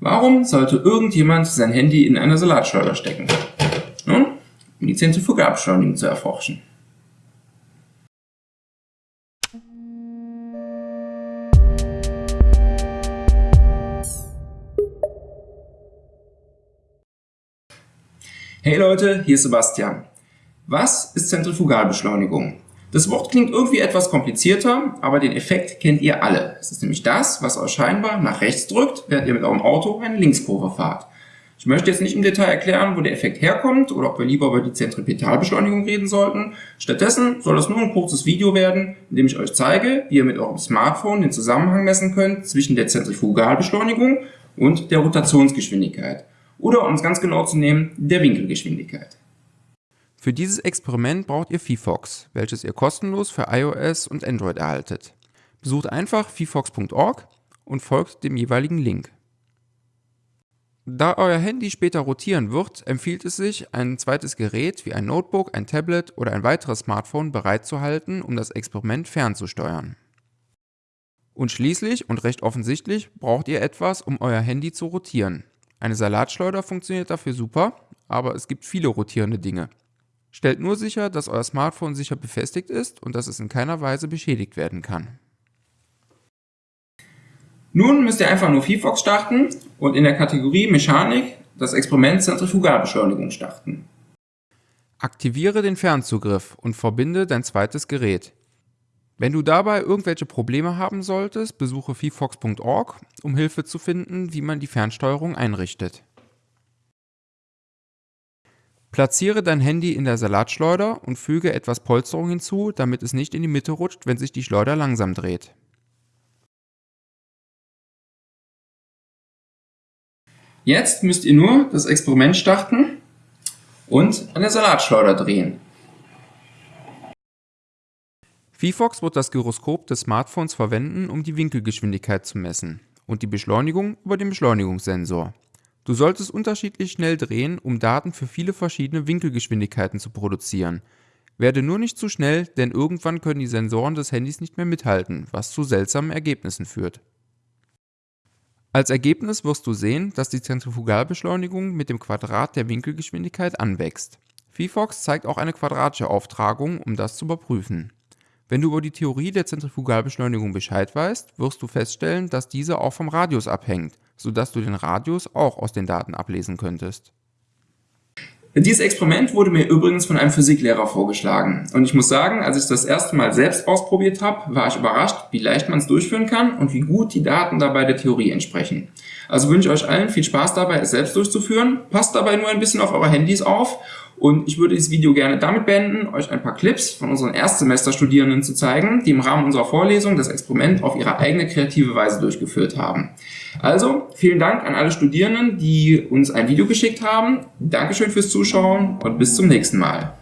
Warum sollte irgendjemand sein Handy in eine Salatschleuder stecken? Nun, um die Zentrifugalbeschleunigung zu erforschen. Hey Leute, hier ist Sebastian. Was ist Zentrifugalbeschleunigung? Das Wort klingt irgendwie etwas komplizierter, aber den Effekt kennt ihr alle. Es ist nämlich das, was euch scheinbar nach rechts drückt, während ihr mit eurem Auto eine Linkskurve fahrt. Ich möchte jetzt nicht im Detail erklären, wo der Effekt herkommt oder ob wir lieber über die Zentripetalbeschleunigung reden sollten. Stattdessen soll es nur ein kurzes Video werden, in dem ich euch zeige, wie ihr mit eurem Smartphone den Zusammenhang messen könnt zwischen der Zentrifugalbeschleunigung und der Rotationsgeschwindigkeit. Oder um es ganz genau zu nehmen, der Winkelgeschwindigkeit. Für dieses Experiment braucht ihr VFox, welches ihr kostenlos für iOS und Android erhaltet. Besucht einfach vfox.org und folgt dem jeweiligen Link. Da euer Handy später rotieren wird, empfiehlt es sich, ein zweites Gerät wie ein Notebook, ein Tablet oder ein weiteres Smartphone bereitzuhalten, um das Experiment fernzusteuern. Und schließlich und recht offensichtlich braucht ihr etwas, um euer Handy zu rotieren. Eine Salatschleuder funktioniert dafür super, aber es gibt viele rotierende Dinge. Stellt nur sicher, dass euer Smartphone sicher befestigt ist und dass es in keiner Weise beschädigt werden kann. Nun müsst ihr einfach nur VFox starten und in der Kategorie Mechanik das Experiment Zentrifugalbeschleunigung starten. Aktiviere den Fernzugriff und verbinde dein zweites Gerät. Wenn du dabei irgendwelche Probleme haben solltest, besuche vfox.org, um Hilfe zu finden, wie man die Fernsteuerung einrichtet. Platziere dein Handy in der Salatschleuder und füge etwas Polsterung hinzu, damit es nicht in die Mitte rutscht, wenn sich die Schleuder langsam dreht. Jetzt müsst ihr nur das Experiment starten und an der Salatschleuder drehen. VFox wird das Gyroskop des Smartphones verwenden, um die Winkelgeschwindigkeit zu messen und die Beschleunigung über den Beschleunigungssensor. Du solltest unterschiedlich schnell drehen, um Daten für viele verschiedene Winkelgeschwindigkeiten zu produzieren. Werde nur nicht zu schnell, denn irgendwann können die Sensoren des Handys nicht mehr mithalten, was zu seltsamen Ergebnissen führt. Als Ergebnis wirst du sehen, dass die Zentrifugalbeschleunigung mit dem Quadrat der Winkelgeschwindigkeit anwächst. VFox zeigt auch eine quadratische Auftragung, um das zu überprüfen. Wenn du über die Theorie der Zentrifugalbeschleunigung Bescheid weißt, wirst du feststellen, dass diese auch vom Radius abhängt, sodass du den Radius auch aus den Daten ablesen könntest. Dieses Experiment wurde mir übrigens von einem Physiklehrer vorgeschlagen. Und ich muss sagen, als ich das erste Mal selbst ausprobiert habe, war ich überrascht, wie leicht man es durchführen kann und wie gut die Daten dabei der Theorie entsprechen. Also wünsche ich euch allen viel Spaß dabei, es selbst durchzuführen. Passt dabei nur ein bisschen auf eure Handys auf und ich würde dieses Video gerne damit beenden, euch ein paar Clips von unseren Erstsemesterstudierenden zu zeigen, die im Rahmen unserer Vorlesung das Experiment auf ihre eigene kreative Weise durchgeführt haben. Also, vielen Dank an alle Studierenden, die uns ein Video geschickt haben. Dankeschön fürs Zuschauen und bis zum nächsten Mal.